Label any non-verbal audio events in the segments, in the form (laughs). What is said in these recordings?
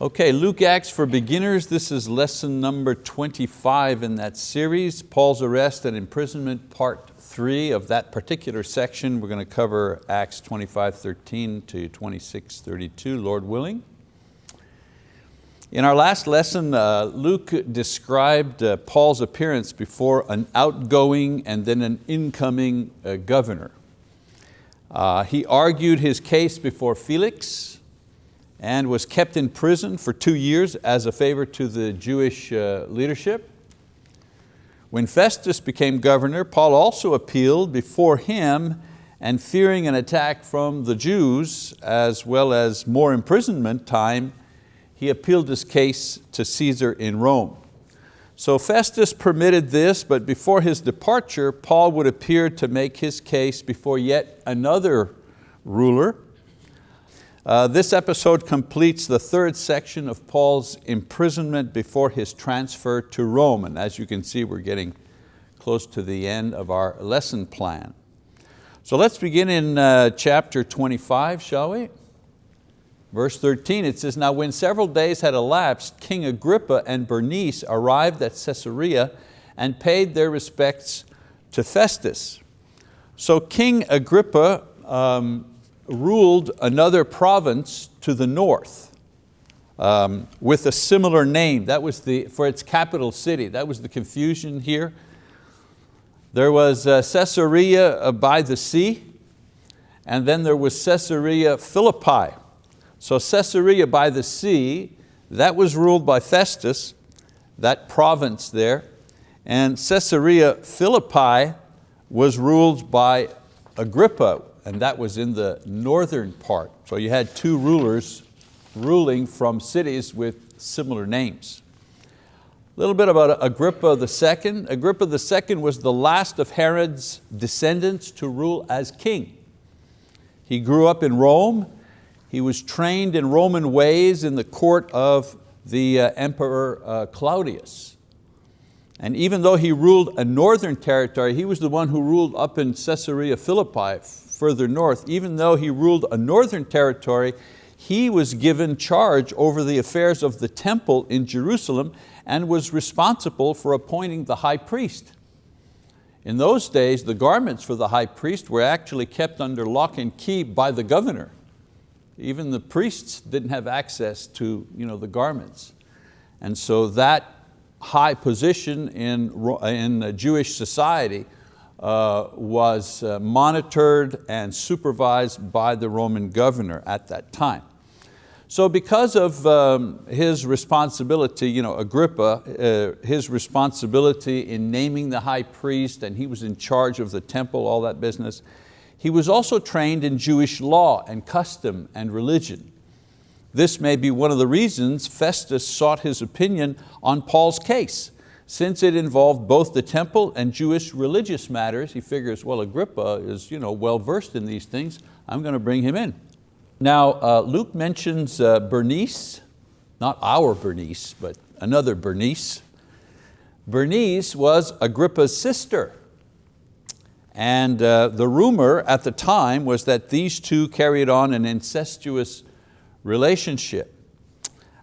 Okay, Luke Acts for Beginners. This is lesson number 25 in that series, Paul's arrest and imprisonment, part three of that particular section. We're going to cover Acts 25, 13 to 26, 32, Lord willing. In our last lesson, uh, Luke described uh, Paul's appearance before an outgoing and then an incoming uh, governor. Uh, he argued his case before Felix, and was kept in prison for two years as a favor to the Jewish uh, leadership. When Festus became governor, Paul also appealed before him and fearing an attack from the Jews as well as more imprisonment time, he appealed his case to Caesar in Rome. So Festus permitted this, but before his departure, Paul would appear to make his case before yet another ruler, uh, this episode completes the third section of Paul's imprisonment before his transfer to Rome. And as you can see, we're getting close to the end of our lesson plan. So let's begin in uh, chapter 25, shall we? Verse 13, it says, Now when several days had elapsed, King Agrippa and Bernice arrived at Caesarea and paid their respects to Festus. So King Agrippa um, ruled another province to the north um, with a similar name. That was the, for its capital city. That was the confusion here. There was uh, Caesarea by the sea, and then there was Caesarea Philippi. So Caesarea by the sea, that was ruled by Festus, that province there, and Caesarea Philippi was ruled by Agrippa, and that was in the northern part. So you had two rulers ruling from cities with similar names. A little bit about Agrippa II. Agrippa II was the last of Herod's descendants to rule as king. He grew up in Rome. He was trained in Roman ways in the court of the uh, Emperor uh, Claudius. And even though he ruled a northern territory, he was the one who ruled up in Caesarea Philippi further north, even though he ruled a northern territory, he was given charge over the affairs of the temple in Jerusalem and was responsible for appointing the high priest. In those days, the garments for the high priest were actually kept under lock and key by the governor. Even the priests didn't have access to you know, the garments. And so that high position in, in Jewish society uh, was uh, monitored and supervised by the Roman governor at that time. So because of um, his responsibility, you know, Agrippa, uh, his responsibility in naming the high priest and he was in charge of the temple, all that business, he was also trained in Jewish law and custom and religion. This may be one of the reasons Festus sought his opinion on Paul's case since it involved both the temple and Jewish religious matters, he figures, well, Agrippa is you know, well-versed in these things, I'm going to bring him in. Now, uh, Luke mentions uh, Bernice, not our Bernice, but another Bernice. Bernice was Agrippa's sister. And uh, the rumor at the time was that these two carried on an incestuous relationship.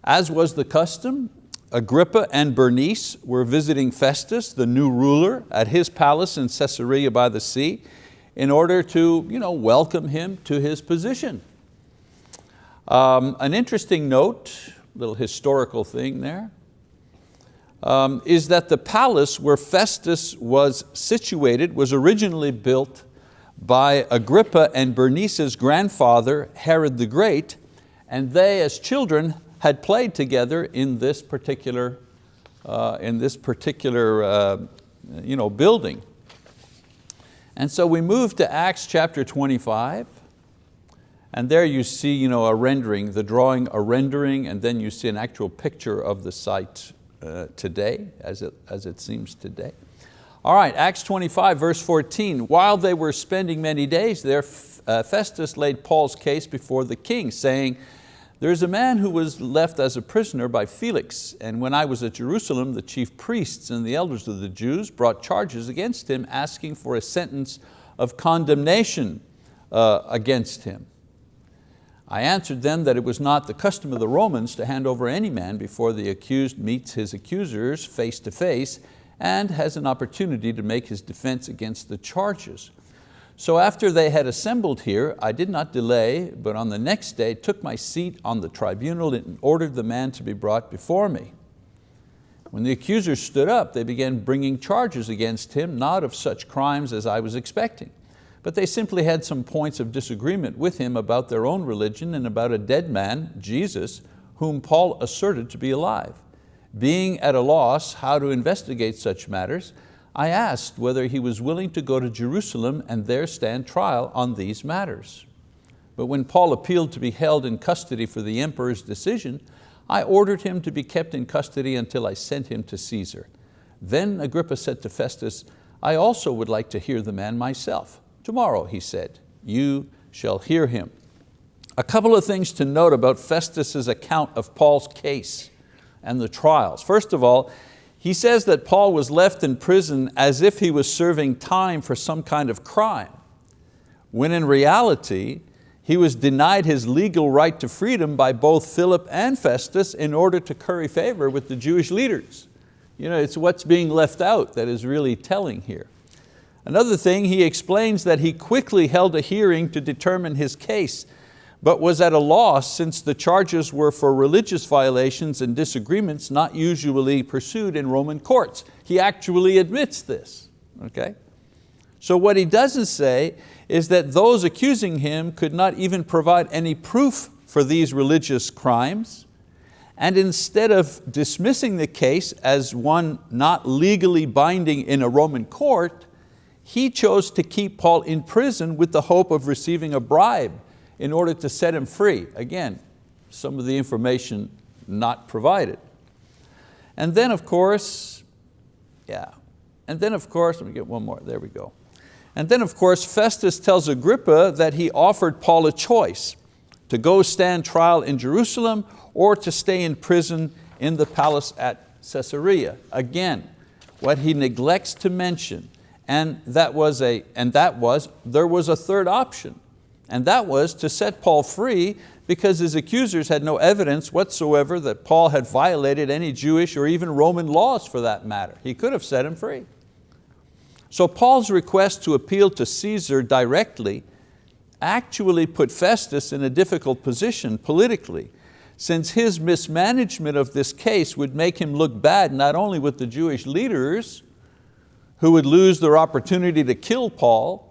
As was the custom, Agrippa and Bernice were visiting Festus, the new ruler, at his palace in Caesarea by the sea in order to you know, welcome him to his position. Um, an interesting note, little historical thing there, um, is that the palace where Festus was situated was originally built by Agrippa and Bernice's grandfather, Herod the Great, and they as children had played together in this particular, uh, in this particular uh, you know, building. And so we move to Acts chapter 25, and there you see you know, a rendering, the drawing a rendering, and then you see an actual picture of the site uh, today, as it, as it seems today. All right, Acts 25, verse 14. While they were spending many days there, uh, Festus laid Paul's case before the king, saying, there's a man who was left as a prisoner by Felix, and when I was at Jerusalem, the chief priests and the elders of the Jews brought charges against him, asking for a sentence of condemnation uh, against him. I answered them that it was not the custom of the Romans to hand over any man before the accused meets his accusers face to face and has an opportunity to make his defense against the charges. So after they had assembled here, I did not delay, but on the next day took my seat on the tribunal and ordered the man to be brought before me. When the accusers stood up, they began bringing charges against him, not of such crimes as I was expecting but they simply had some points of disagreement with him about their own religion and about a dead man, Jesus, whom Paul asserted to be alive. Being at a loss how to investigate such matters, I asked whether he was willing to go to Jerusalem and there stand trial on these matters. But when Paul appealed to be held in custody for the emperor's decision, I ordered him to be kept in custody until I sent him to Caesar. Then Agrippa said to Festus, I also would like to hear the man myself. Tomorrow, he said, you shall hear him. A couple of things to note about Festus's account of Paul's case and the trials. First of all, he says that Paul was left in prison as if he was serving time for some kind of crime, when in reality, he was denied his legal right to freedom by both Philip and Festus in order to curry favor with the Jewish leaders. You know, it's what's being left out that is really telling here. Another thing, he explains that he quickly held a hearing to determine his case, but was at a loss since the charges were for religious violations and disagreements not usually pursued in Roman courts. He actually admits this, okay? So what he doesn't say is that those accusing him could not even provide any proof for these religious crimes, and instead of dismissing the case as one not legally binding in a Roman court, he chose to keep Paul in prison with the hope of receiving a bribe in order to set him free. Again, some of the information not provided. And then of course, yeah, and then of course, let me get one more, there we go. And then of course, Festus tells Agrippa that he offered Paul a choice to go stand trial in Jerusalem or to stay in prison in the palace at Caesarea. Again, what he neglects to mention and that was, a, and that was there was a third option, and that was to set Paul free because his accusers had no evidence whatsoever that Paul had violated any Jewish or even Roman laws for that matter. He could have set him free. So Paul's request to appeal to Caesar directly actually put Festus in a difficult position politically since his mismanagement of this case would make him look bad not only with the Jewish leaders, who would lose their opportunity to kill Paul,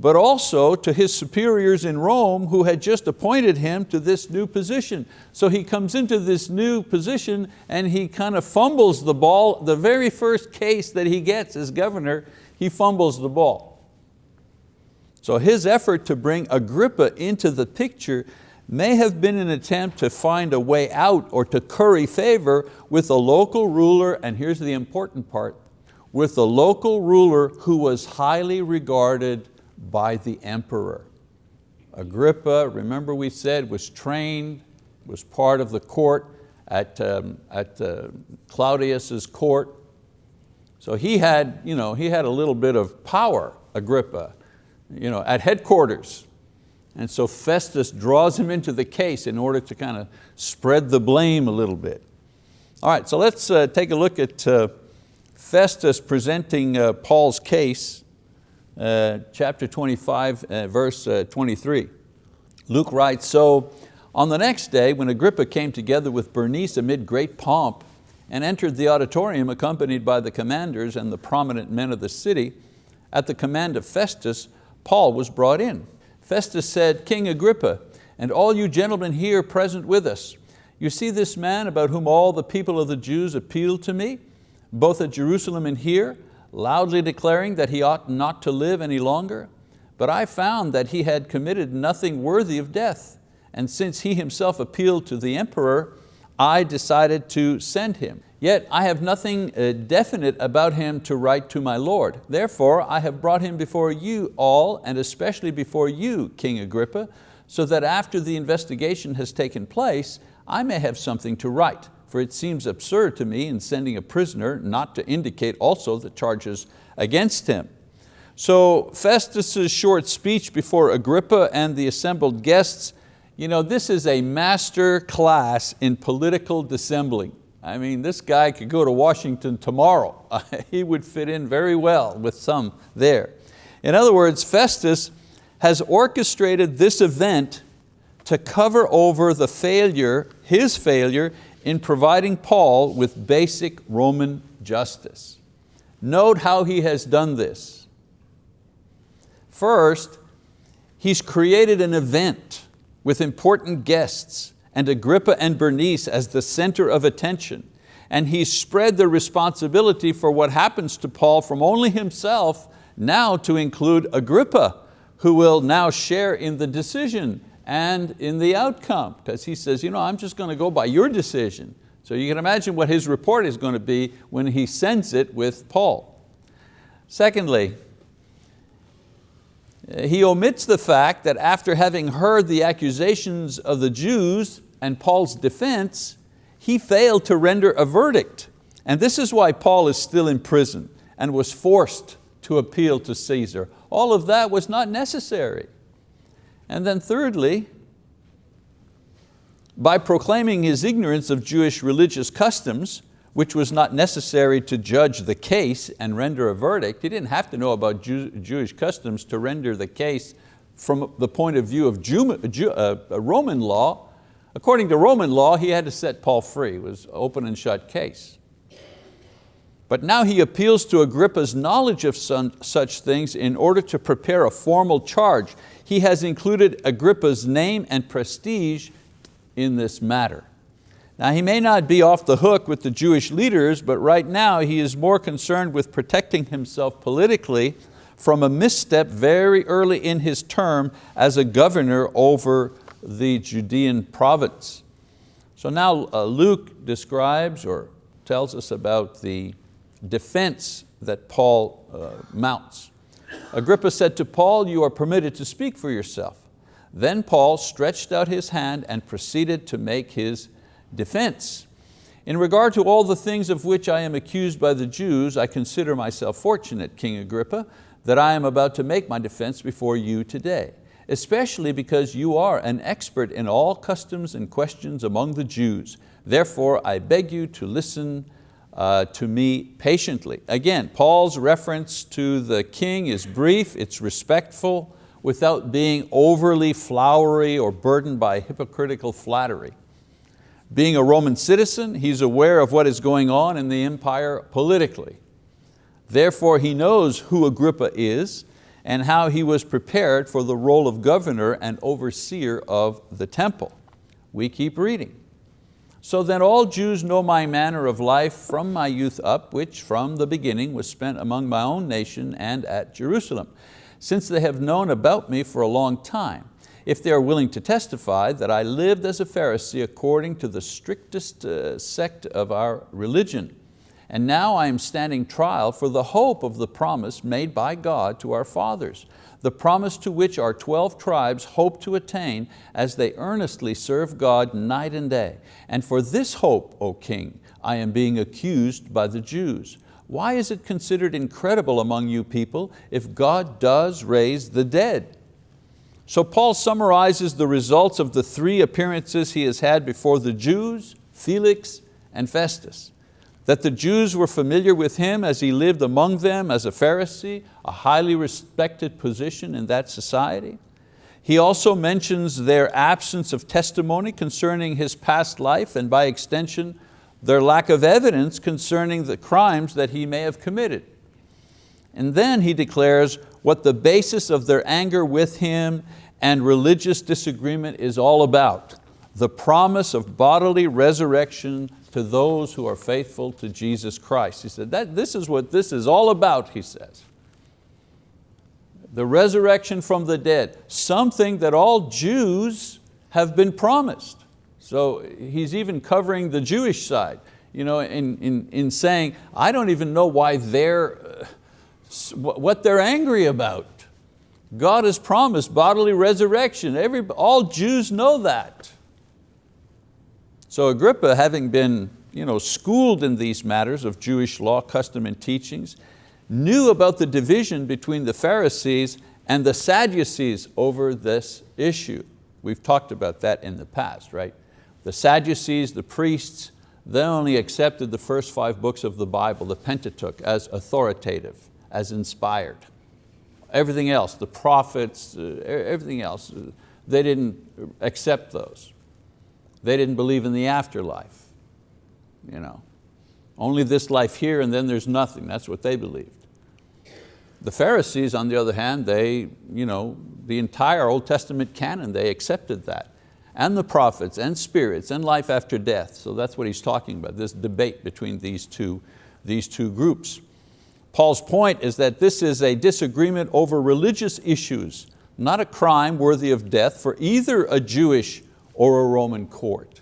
but also to his superiors in Rome who had just appointed him to this new position. So he comes into this new position and he kind of fumbles the ball. The very first case that he gets as governor, he fumbles the ball. So his effort to bring Agrippa into the picture may have been an attempt to find a way out or to curry favor with a local ruler, and here's the important part, with a local ruler who was highly regarded by the emperor. Agrippa, remember we said, was trained, was part of the court at, um, at uh, Claudius's court. So he had, you know, he had a little bit of power, Agrippa, you know, at headquarters. And so Festus draws him into the case in order to kind of spread the blame a little bit. All right, so let's uh, take a look at uh, Festus presenting uh, Paul's case, chapter 25, uh, verse uh, 23. Luke writes, so on the next day when Agrippa came together with Bernice amid great pomp and entered the auditorium accompanied by the commanders and the prominent men of the city, at the command of Festus, Paul was brought in. Festus said, King Agrippa, and all you gentlemen here present with us, you see this man about whom all the people of the Jews appealed to me? both at Jerusalem and here, loudly declaring that he ought not to live any longer. But I found that he had committed nothing worthy of death, and since he himself appealed to the emperor, I decided to send him. Yet I have nothing uh, definite about him to write to my Lord. Therefore I have brought him before you all, and especially before you, King Agrippa, so that after the investigation has taken place, I may have something to write for it seems absurd to me in sending a prisoner not to indicate also the charges against him. So Festus's short speech before Agrippa and the assembled guests, you know, this is a master class in political dissembling. I mean, this guy could go to Washington tomorrow. (laughs) he would fit in very well with some there. In other words, Festus has orchestrated this event to cover over the failure, his failure, in providing Paul with basic Roman justice. Note how he has done this. First, he's created an event with important guests and Agrippa and Bernice as the center of attention. And he's spread the responsibility for what happens to Paul from only himself now to include Agrippa, who will now share in the decision and in the outcome. Because he says, you know, I'm just going to go by your decision. So you can imagine what his report is going to be when he sends it with Paul. Secondly, he omits the fact that after having heard the accusations of the Jews and Paul's defense, he failed to render a verdict. And this is why Paul is still in prison and was forced to appeal to Caesar. All of that was not necessary. And then thirdly, by proclaiming his ignorance of Jewish religious customs, which was not necessary to judge the case and render a verdict. He didn't have to know about Jew, Jewish customs to render the case from the point of view of Jew, Jew, uh, Roman law. According to Roman law, he had to set Paul free. It was open and shut case. But now he appeals to Agrippa's knowledge of some, such things in order to prepare a formal charge. He has included Agrippa's name and prestige in this matter. Now he may not be off the hook with the Jewish leaders, but right now he is more concerned with protecting himself politically from a misstep very early in his term as a governor over the Judean province. So now uh, Luke describes or tells us about the defense that Paul uh, mounts. Agrippa said to Paul, you are permitted to speak for yourself. Then Paul stretched out his hand and proceeded to make his defense. In regard to all the things of which I am accused by the Jews, I consider myself fortunate, King Agrippa, that I am about to make my defense before you today, especially because you are an expert in all customs and questions among the Jews. Therefore, I beg you to listen uh, to me patiently. Again, Paul's reference to the king is brief, it's respectful, without being overly flowery or burdened by hypocritical flattery. Being a Roman citizen, he's aware of what is going on in the empire politically. Therefore he knows who Agrippa is and how he was prepared for the role of governor and overseer of the temple. We keep reading. So then all Jews know my manner of life from my youth up, which from the beginning was spent among my own nation and at Jerusalem, since they have known about me for a long time if they are willing to testify that I lived as a Pharisee according to the strictest uh, sect of our religion. And now I am standing trial for the hope of the promise made by God to our fathers, the promise to which our 12 tribes hope to attain as they earnestly serve God night and day. And for this hope, O King, I am being accused by the Jews. Why is it considered incredible among you people if God does raise the dead? So Paul summarizes the results of the three appearances he has had before the Jews, Felix, and Festus. That the Jews were familiar with him as he lived among them as a Pharisee, a highly respected position in that society. He also mentions their absence of testimony concerning his past life and by extension, their lack of evidence concerning the crimes that he may have committed. And then he declares what the basis of their anger with him and religious disagreement is all about, the promise of bodily resurrection to those who are faithful to Jesus Christ. He said, that, this is what this is all about, he says. The resurrection from the dead, something that all Jews have been promised. So he's even covering the Jewish side, you know, in, in, in saying, I don't even know why they're, uh, what they're angry about. God has promised bodily resurrection. Every, all Jews know that. So Agrippa, having been you know, schooled in these matters of Jewish law, custom, and teachings, knew about the division between the Pharisees and the Sadducees over this issue. We've talked about that in the past, right? The Sadducees, the priests, they only accepted the first five books of the Bible, the Pentateuch, as authoritative, as inspired. Everything else, the prophets, uh, everything else, they didn't accept those. They didn't believe in the afterlife. You know. Only this life here and then there's nothing, that's what they believed. The Pharisees, on the other hand, they, you know, the entire Old Testament canon, they accepted that. And the prophets and spirits and life after death. So that's what he's talking about, this debate between these two, these two groups. Paul's point is that this is a disagreement over religious issues, not a crime worthy of death for either a Jewish or a Roman court.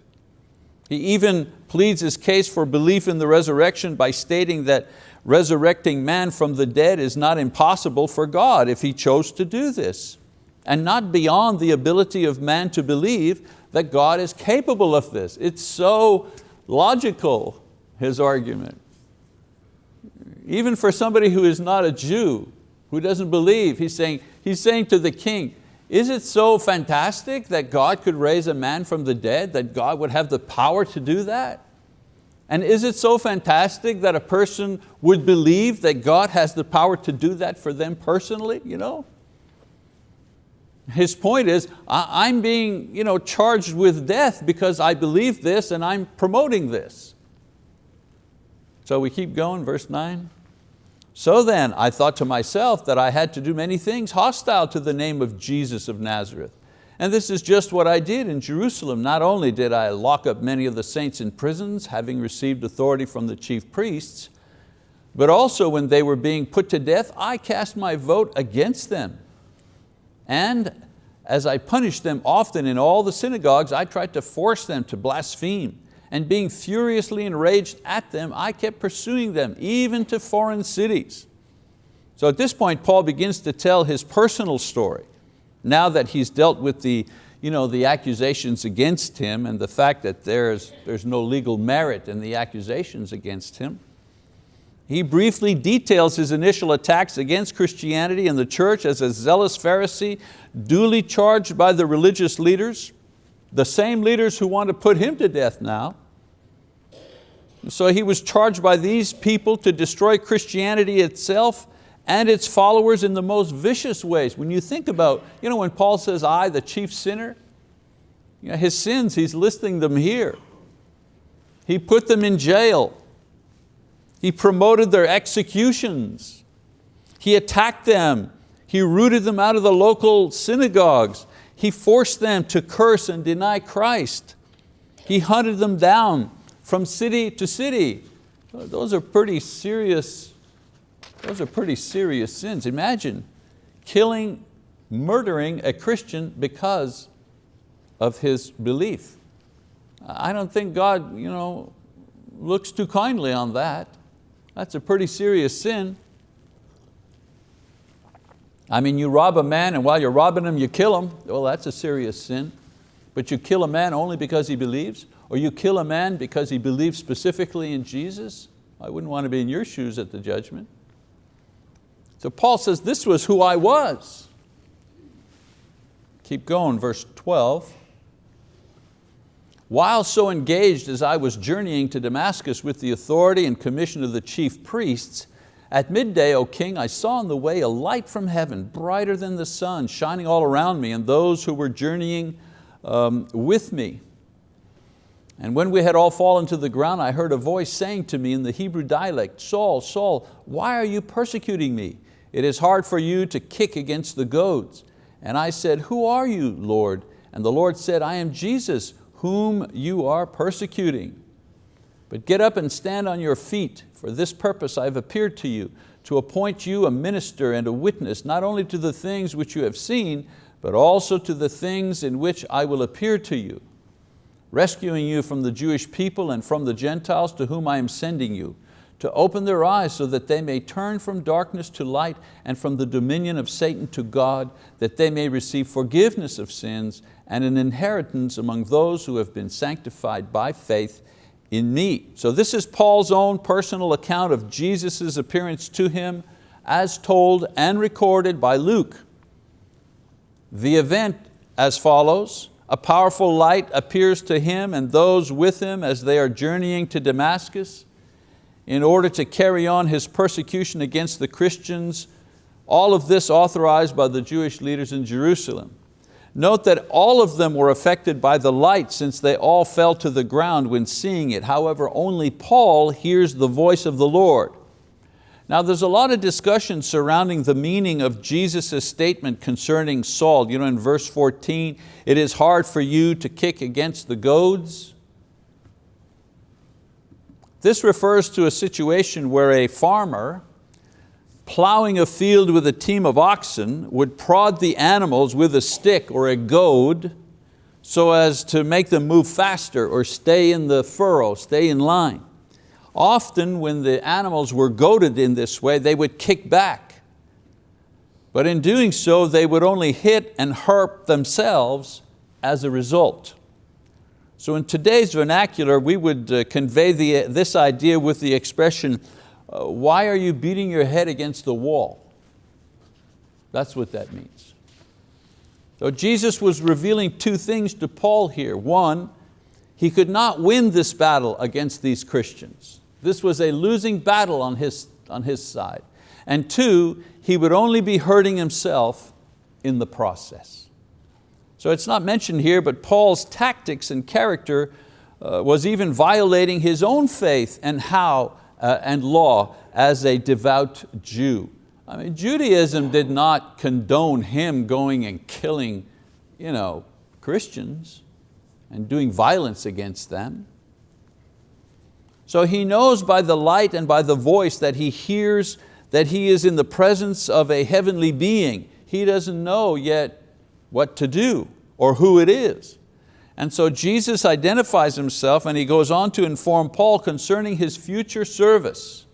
He even pleads his case for belief in the resurrection by stating that resurrecting man from the dead is not impossible for God if He chose to do this, and not beyond the ability of man to believe that God is capable of this. It's so logical, his argument. Even for somebody who is not a Jew, who doesn't believe, he's saying, he's saying to the king, is it so fantastic that God could raise a man from the dead, that God would have the power to do that? And is it so fantastic that a person would believe that God has the power to do that for them personally? You know? His point is, I'm being you know, charged with death because I believe this and I'm promoting this. So we keep going, verse nine. So then I thought to myself that I had to do many things hostile to the name of Jesus of Nazareth. And this is just what I did in Jerusalem. Not only did I lock up many of the saints in prisons, having received authority from the chief priests, but also when they were being put to death, I cast my vote against them. And as I punished them often in all the synagogues, I tried to force them to blaspheme. And being furiously enraged at them, I kept pursuing them, even to foreign cities. So at this point, Paul begins to tell his personal story now that he's dealt with the, you know, the accusations against him and the fact that there's, there's no legal merit in the accusations against him, he briefly details his initial attacks against Christianity and the church as a zealous Pharisee, duly charged by the religious leaders, the same leaders who want to put him to death now. So he was charged by these people to destroy Christianity itself and its followers in the most vicious ways. When you think about, you know, when Paul says, I, the chief sinner, you know, his sins, he's listing them here. He put them in jail. He promoted their executions. He attacked them. He rooted them out of the local synagogues. He forced them to curse and deny Christ. He hunted them down from city to city. Uh, those are pretty serious those are pretty serious sins. Imagine killing, murdering a Christian because of his belief. I don't think God you know, looks too kindly on that. That's a pretty serious sin. I mean, you rob a man and while you're robbing him, you kill him. Well, that's a serious sin. But you kill a man only because he believes, or you kill a man because he believes specifically in Jesus. I wouldn't want to be in your shoes at the judgment. So Paul says, this was who I was. Keep going, verse 12. While so engaged as I was journeying to Damascus with the authority and commission of the chief priests, at midday, O king, I saw on the way a light from heaven, brighter than the sun, shining all around me and those who were journeying um, with me. And when we had all fallen to the ground, I heard a voice saying to me in the Hebrew dialect, Saul, Saul, why are you persecuting me? It is hard for you to kick against the goads. And I said, who are you, Lord? And the Lord said, I am Jesus, whom you are persecuting. But get up and stand on your feet. For this purpose I have appeared to you, to appoint you a minister and a witness, not only to the things which you have seen, but also to the things in which I will appear to you, rescuing you from the Jewish people and from the Gentiles to whom I am sending you, to open their eyes so that they may turn from darkness to light and from the dominion of Satan to God, that they may receive forgiveness of sins and an inheritance among those who have been sanctified by faith in me. So this is Paul's own personal account of Jesus' appearance to him as told and recorded by Luke. The event as follows, a powerful light appears to him and those with him as they are journeying to Damascus in order to carry on his persecution against the Christians, all of this authorized by the Jewish leaders in Jerusalem. Note that all of them were affected by the light since they all fell to the ground when seeing it. However, only Paul hears the voice of the Lord. Now there's a lot of discussion surrounding the meaning of Jesus' statement concerning Saul. You know, in verse 14, it is hard for you to kick against the goads. This refers to a situation where a farmer plowing a field with a team of oxen would prod the animals with a stick or a goad so as to make them move faster or stay in the furrow, stay in line. Often when the animals were goaded in this way, they would kick back. But in doing so, they would only hit and hurt themselves as a result. So in today's vernacular, we would uh, convey the, this idea with the expression, uh, why are you beating your head against the wall? That's what that means. So Jesus was revealing two things to Paul here. One, he could not win this battle against these Christians. This was a losing battle on his, on his side. And two, he would only be hurting himself in the process. So it's not mentioned here, but Paul's tactics and character uh, was even violating his own faith and how uh, and law as a devout Jew. I mean, Judaism did not condone him going and killing you know, Christians and doing violence against them. So he knows by the light and by the voice that he hears that he is in the presence of a heavenly being. He doesn't know yet what to do or who it is. And so Jesus identifies himself and he goes on to inform Paul concerning his future service.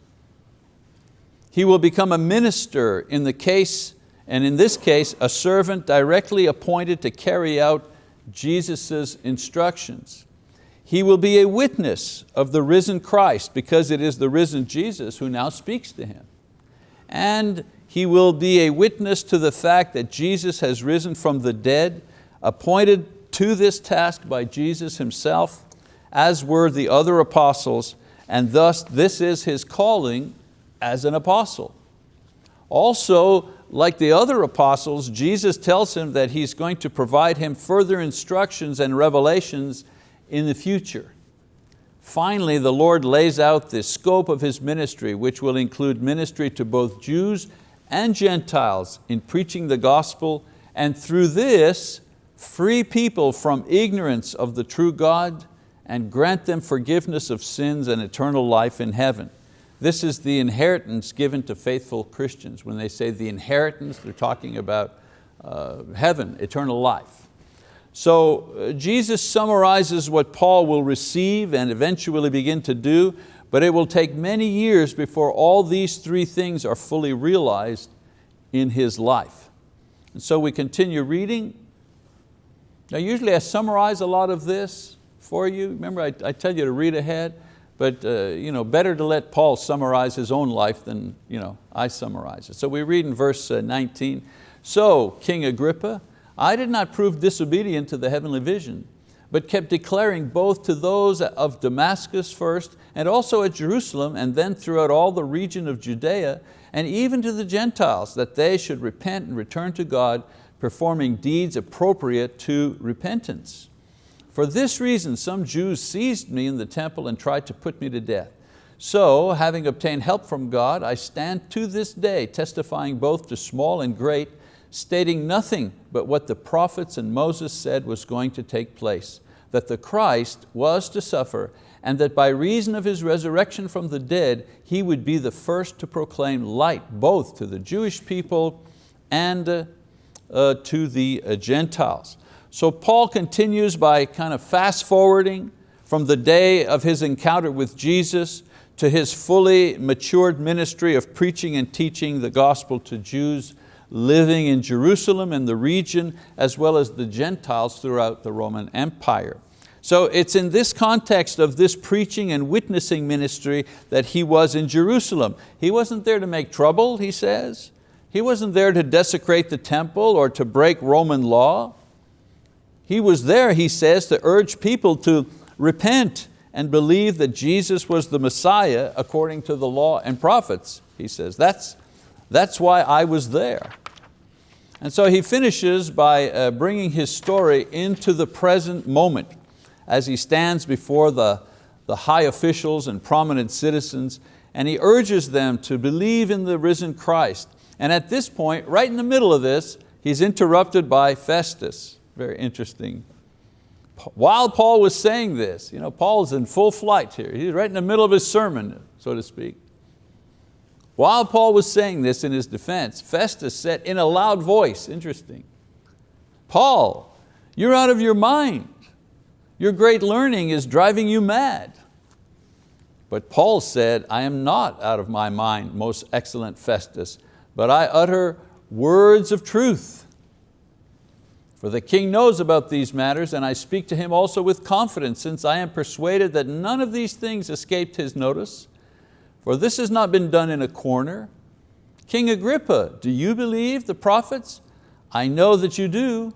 He will become a minister in the case, and in this case, a servant directly appointed to carry out Jesus' instructions. He will be a witness of the risen Christ because it is the risen Jesus who now speaks to him. And he will be a witness to the fact that Jesus has risen from the dead, appointed to this task by Jesus himself, as were the other apostles, and thus this is his calling as an apostle. Also, like the other apostles, Jesus tells him that He's going to provide him further instructions and revelations in the future. Finally, the Lord lays out the scope of His ministry, which will include ministry to both Jews and Gentiles in preaching the gospel, and through this, free people from ignorance of the true God and grant them forgiveness of sins and eternal life in heaven. This is the inheritance given to faithful Christians. When they say the inheritance, they're talking about uh, heaven, eternal life. So uh, Jesus summarizes what Paul will receive and eventually begin to do, but it will take many years before all these three things are fully realized in his life. And so we continue reading now usually I summarize a lot of this for you. Remember I, I tell you to read ahead, but uh, you know, better to let Paul summarize his own life than you know, I summarize it. So we read in verse uh, 19, so King Agrippa, I did not prove disobedient to the heavenly vision, but kept declaring both to those of Damascus first and also at Jerusalem and then throughout all the region of Judea and even to the Gentiles that they should repent and return to God performing deeds appropriate to repentance. For this reason, some Jews seized me in the temple and tried to put me to death. So, having obtained help from God, I stand to this day testifying both to small and great, stating nothing but what the prophets and Moses said was going to take place, that the Christ was to suffer and that by reason of His resurrection from the dead, He would be the first to proclaim light both to the Jewish people and uh, uh, to the uh, Gentiles. So Paul continues by kind of fast forwarding from the day of his encounter with Jesus to his fully matured ministry of preaching and teaching the gospel to Jews living in Jerusalem and the region, as well as the Gentiles throughout the Roman Empire. So it's in this context of this preaching and witnessing ministry that he was in Jerusalem. He wasn't there to make trouble, he says. He wasn't there to desecrate the temple or to break Roman law. He was there, he says, to urge people to repent and believe that Jesus was the Messiah according to the law and prophets, he says. That's, that's why I was there. And so he finishes by uh, bringing his story into the present moment as he stands before the, the high officials and prominent citizens, and he urges them to believe in the risen Christ. And at this point, right in the middle of this, he's interrupted by Festus. Very interesting. While Paul was saying this, you know, Paul's in full flight here. He's right in the middle of his sermon, so to speak. While Paul was saying this in his defense, Festus said in a loud voice, interesting, Paul, you're out of your mind. Your great learning is driving you mad. But Paul said, I am not out of my mind, most excellent Festus, but I utter words of truth. For the king knows about these matters, and I speak to him also with confidence, since I am persuaded that none of these things escaped his notice. For this has not been done in a corner. King Agrippa, do you believe the prophets? I know that you do.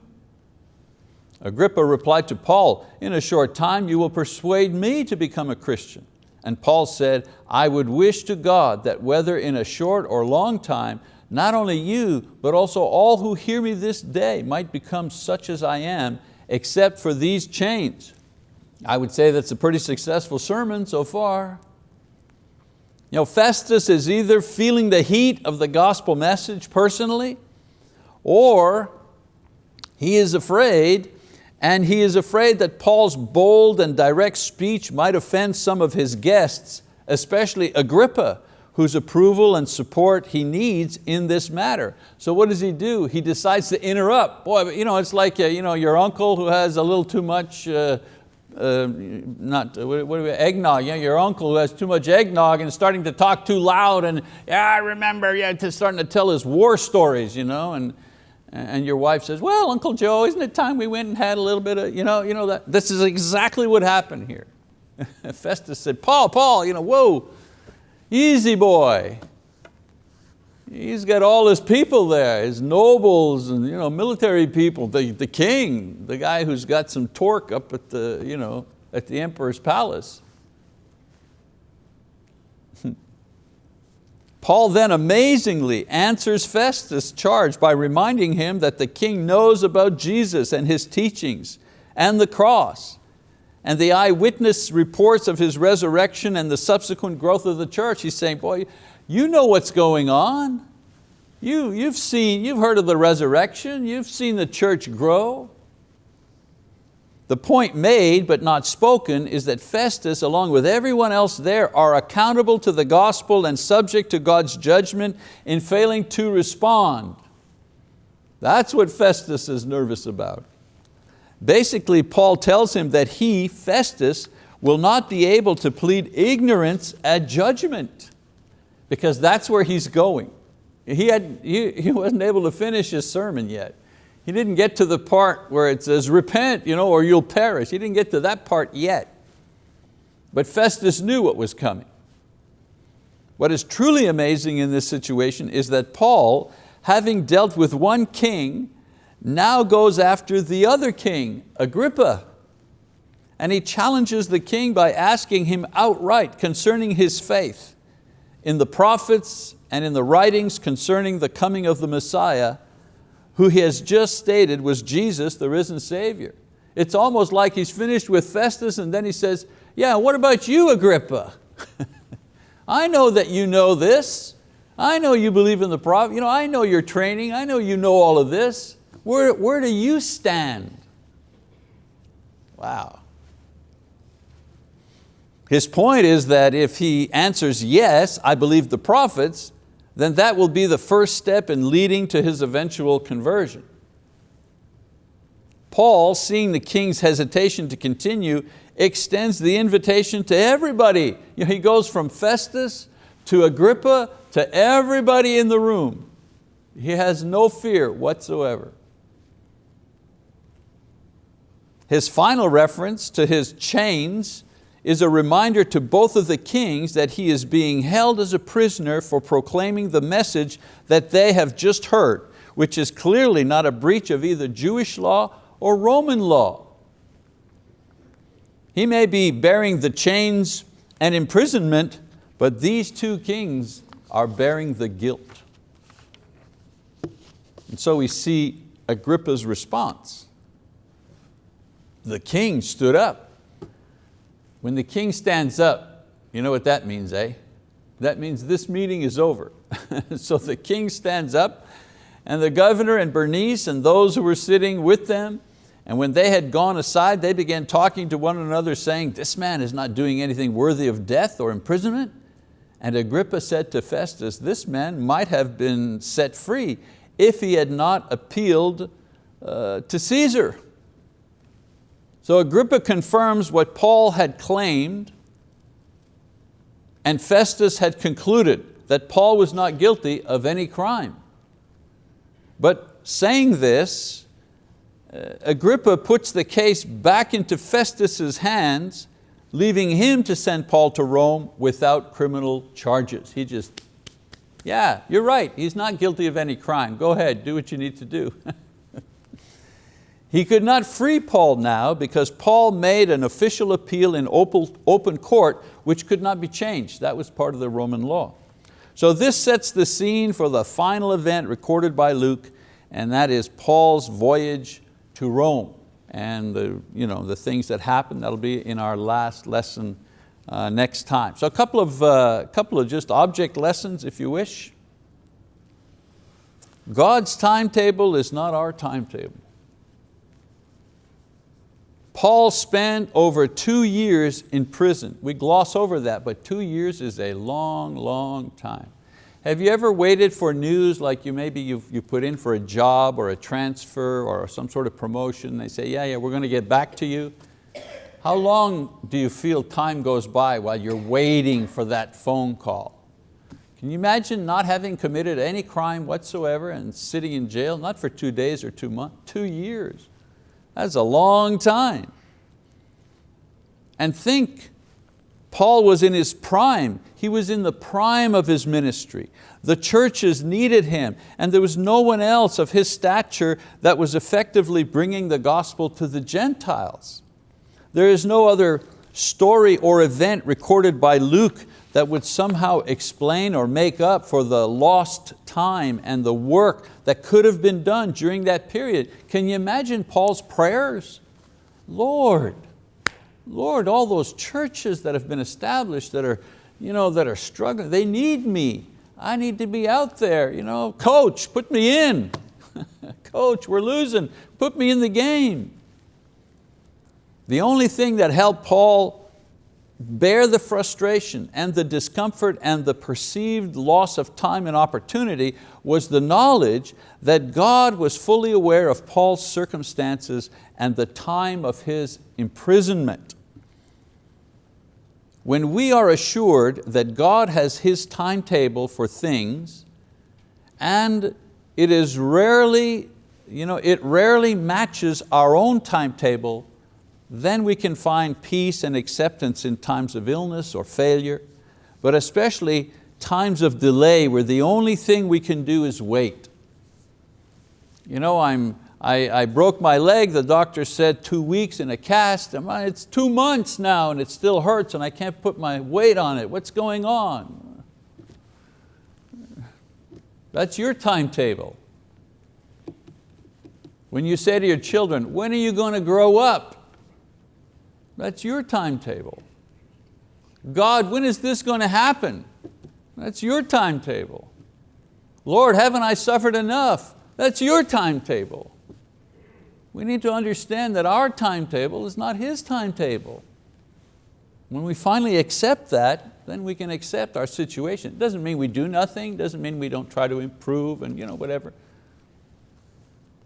Agrippa replied to Paul, in a short time you will persuade me to become a Christian. And Paul said, I would wish to God that whether in a short or long time, not only you, but also all who hear me this day might become such as I am, except for these chains. I would say that's a pretty successful sermon so far. You know, Festus is either feeling the heat of the gospel message personally, or he is afraid and he is afraid that Paul's bold and direct speech might offend some of his guests, especially Agrippa, whose approval and support he needs in this matter. So what does he do? He decides to interrupt. Boy, you know, it's like uh, you know, your uncle who has a little too much, uh, uh, not, what, what we, eggnog, yeah, your uncle who has too much eggnog and starting to talk too loud and yeah, I remember, yeah, to starting to tell his war stories, you know, and, and your wife says, well, Uncle Joe, isn't it time we went and had a little bit of, you know, you know that, this is exactly what happened here. (laughs) Festus said, Paul, Paul, you know, whoa, easy boy. He's got all his people there, his nobles and you know, military people, the, the king, the guy who's got some torque up at the, you know, at the emperor's palace. (laughs) Paul then amazingly answers Festus' charge by reminding him that the king knows about Jesus and his teachings and the cross and the eyewitness reports of his resurrection and the subsequent growth of the church. He's saying, boy, you know what's going on. You, you've seen, you've heard of the resurrection, you've seen the church grow. The point made but not spoken is that Festus, along with everyone else there, are accountable to the gospel and subject to God's judgment in failing to respond. That's what Festus is nervous about. Basically, Paul tells him that he, Festus, will not be able to plead ignorance at judgment because that's where he's going. He, had, he, he wasn't able to finish his sermon yet. He didn't get to the part where it says, repent, you know, or you'll perish. He didn't get to that part yet. But Festus knew what was coming. What is truly amazing in this situation is that Paul, having dealt with one king, now goes after the other king, Agrippa. And he challenges the king by asking him outright concerning his faith in the prophets and in the writings concerning the coming of the Messiah, who he has just stated was Jesus, the risen Savior. It's almost like he's finished with Festus and then he says, yeah, what about you, Agrippa? (laughs) I know that you know this. I know you believe in the prophet. You know, I know your training. I know you know all of this. Where, where do you stand? Wow. His point is that if he answers yes, I believe the prophets, then that will be the first step in leading to his eventual conversion. Paul, seeing the king's hesitation to continue, extends the invitation to everybody. You know, he goes from Festus to Agrippa to everybody in the room. He has no fear whatsoever. His final reference to his chains is a reminder to both of the kings that he is being held as a prisoner for proclaiming the message that they have just heard, which is clearly not a breach of either Jewish law or Roman law. He may be bearing the chains and imprisonment, but these two kings are bearing the guilt. And so we see Agrippa's response. The king stood up. When the king stands up, you know what that means, eh? That means this meeting is over. (laughs) so the king stands up and the governor and Bernice and those who were sitting with them, and when they had gone aside, they began talking to one another saying, this man is not doing anything worthy of death or imprisonment. And Agrippa said to Festus, this man might have been set free if he had not appealed uh, to Caesar. So Agrippa confirms what Paul had claimed and Festus had concluded that Paul was not guilty of any crime. But saying this, uh, Agrippa puts the case back into Festus's hands, leaving him to send Paul to Rome without criminal charges. He just yeah, you're right, he's not guilty of any crime. Go ahead, do what you need to do. (laughs) he could not free Paul now because Paul made an official appeal in open court which could not be changed. That was part of the Roman law. So this sets the scene for the final event recorded by Luke and that is Paul's voyage to Rome and the, you know, the things that happened. That'll be in our last lesson uh, next time. So a couple of, uh, couple of just object lessons if you wish. God's timetable is not our timetable. Paul spent over two years in prison. We gloss over that, but two years is a long, long time. Have you ever waited for news like you maybe you've, you put in for a job or a transfer or some sort of promotion, they say, yeah, yeah, we're going to get back to you. How long do you feel time goes by while you're waiting for that phone call? Can you imagine not having committed any crime whatsoever and sitting in jail, not for two days or two months, two years. That's a long time. And think, Paul was in his prime. He was in the prime of his ministry. The churches needed him and there was no one else of his stature that was effectively bringing the gospel to the Gentiles. There is no other story or event recorded by Luke that would somehow explain or make up for the lost time and the work that could have been done during that period. Can you imagine Paul's prayers? Lord, Lord, all those churches that have been established that are, you know, that are struggling, they need me. I need to be out there. You know, coach, put me in. (laughs) coach, we're losing, put me in the game. The only thing that helped Paul bear the frustration and the discomfort and the perceived loss of time and opportunity was the knowledge that God was fully aware of Paul's circumstances and the time of his imprisonment. When we are assured that God has His timetable for things and it is rarely, you know, it rarely matches our own timetable, then we can find peace and acceptance in times of illness or failure, but especially times of delay where the only thing we can do is wait. You know, I'm, I, I broke my leg, the doctor said two weeks in a cast, it's two months now and it still hurts and I can't put my weight on it. What's going on? That's your timetable. When you say to your children, when are you going to grow up? That's your timetable. God, when is this going to happen? That's your timetable. Lord, haven't I suffered enough? That's your timetable. We need to understand that our timetable is not His timetable. When we finally accept that, then we can accept our situation. It doesn't mean we do nothing, doesn't mean we don't try to improve and you know, whatever.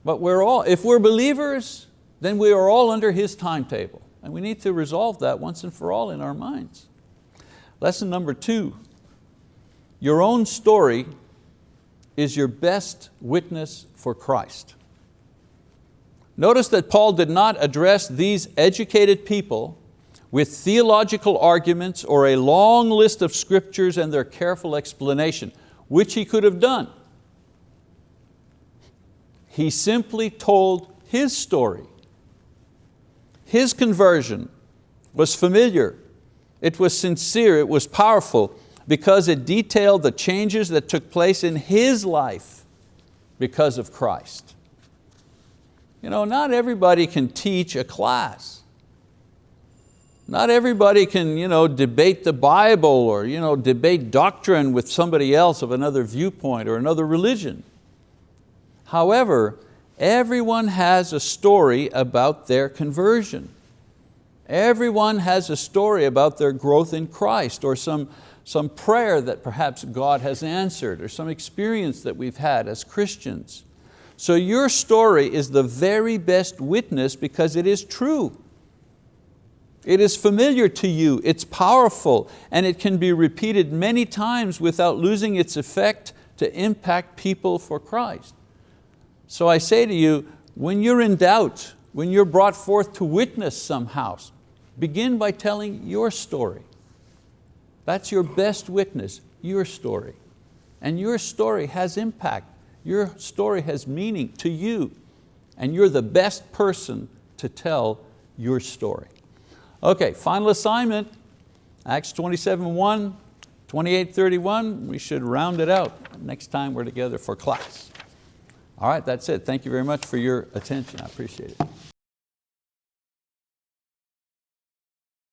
But we're all, if we're believers, then we are all under His timetable. And we need to resolve that once and for all in our minds. Lesson number two, your own story is your best witness for Christ. Notice that Paul did not address these educated people with theological arguments or a long list of scriptures and their careful explanation, which he could have done. He simply told his story. His conversion was familiar, it was sincere, it was powerful because it detailed the changes that took place in his life because of Christ. You know, not everybody can teach a class. Not everybody can you know, debate the Bible or you know, debate doctrine with somebody else of another viewpoint or another religion. However, everyone has a story about their conversion. Everyone has a story about their growth in Christ or some, some prayer that perhaps God has answered or some experience that we've had as Christians. So your story is the very best witness because it is true. It is familiar to you, it's powerful, and it can be repeated many times without losing its effect to impact people for Christ. So I say to you, when you're in doubt, when you're brought forth to witness some house, begin by telling your story. That's your best witness, your story. And your story has impact. Your story has meaning to you. And you're the best person to tell your story. Okay, final assignment, Acts 27, 1, 28, 31. We should round it out next time we're together for class. All right, that's it. Thank you very much for your attention. I appreciate it.